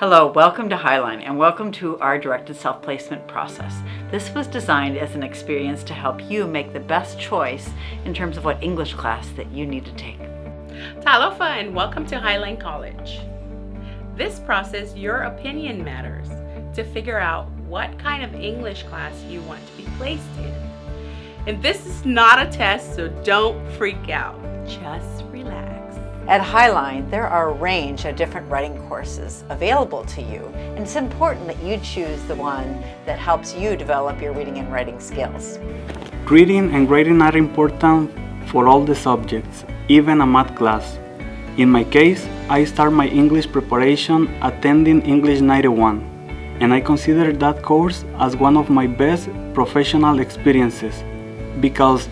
Hello, welcome to Highline and welcome to our directed self-placement process. This was designed as an experience to help you make the best choice in terms of what English class that you need to take. Talofa and welcome to Highline College. This process, your opinion matters to figure out what kind of English class you want to be placed in. And this is not a test, so don't freak out. Just relax. At Highline, there are a range of different writing courses available to you, and it's important that you choose the one that helps you develop your reading and writing skills. Reading and writing are important for all the subjects, even a math class. In my case, I start my English preparation attending English 91, and I consider that course as one of my best professional experiences because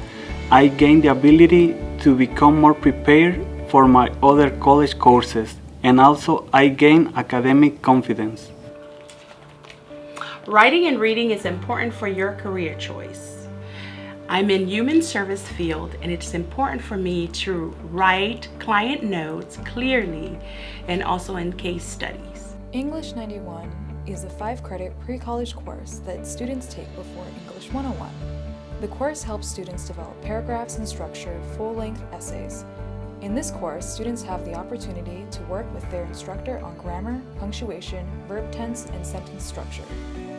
I gained the ability to become more prepared for my other college courses and also I gain academic confidence. Writing and reading is important for your career choice. I'm in human service field and it's important for me to write client notes clearly and also in case studies. English 91 is a five-credit pre-college course that students take before English 101. The course helps students develop paragraphs and structure full-length essays in this course, students have the opportunity to work with their instructor on grammar, punctuation, verb tense, and sentence structure.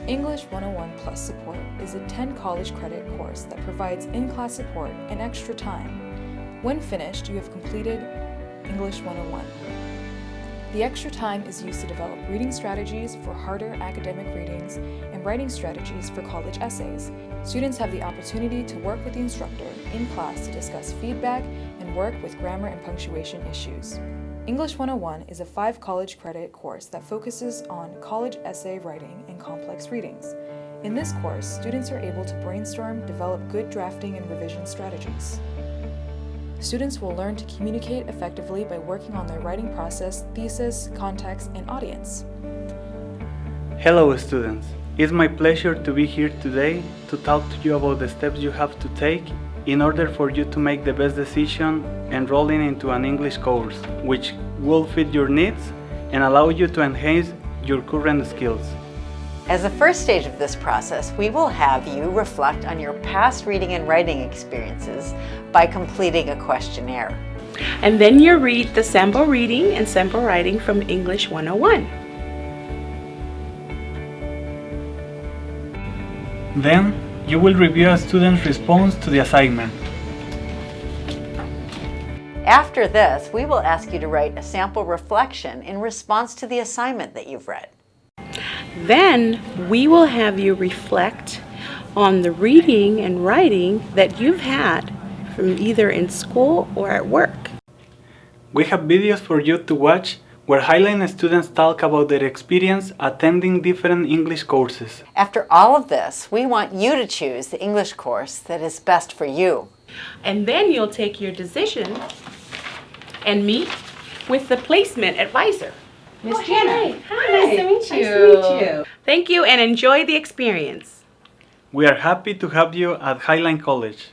English 101 Plus Support is a 10 college credit course that provides in-class support and extra time. When finished, you have completed English 101. The extra time is used to develop reading strategies for harder academic readings and writing strategies for college essays. Students have the opportunity to work with the instructor in class to discuss feedback and work with grammar and punctuation issues. English 101 is a five college credit course that focuses on college essay writing and complex readings. In this course, students are able to brainstorm, develop good drafting and revision strategies. Students will learn to communicate effectively by working on their writing process, thesis, context, and audience. Hello students! It's my pleasure to be here today to talk to you about the steps you have to take in order for you to make the best decision enrolling into an English course, which will fit your needs and allow you to enhance your current skills. As the first stage of this process, we will have you reflect on your past reading and writing experiences by completing a questionnaire. And then you read the sample reading and sample writing from English 101. Then, you will review a student's response to the assignment. After this, we will ask you to write a sample reflection in response to the assignment that you've read. Then we will have you reflect on the reading and writing that you've had from either in school or at work. We have videos for you to watch where Highline students talk about their experience attending different English courses. After all of this, we want you to choose the English course that is best for you. And then you'll take your decision and meet with the placement advisor. Miss oh, Jana. Hey. Hi. Nice to meet you. Nice to meet you. Thank you and enjoy the experience. We are happy to have you at Highline College.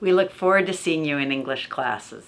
We look forward to seeing you in English classes.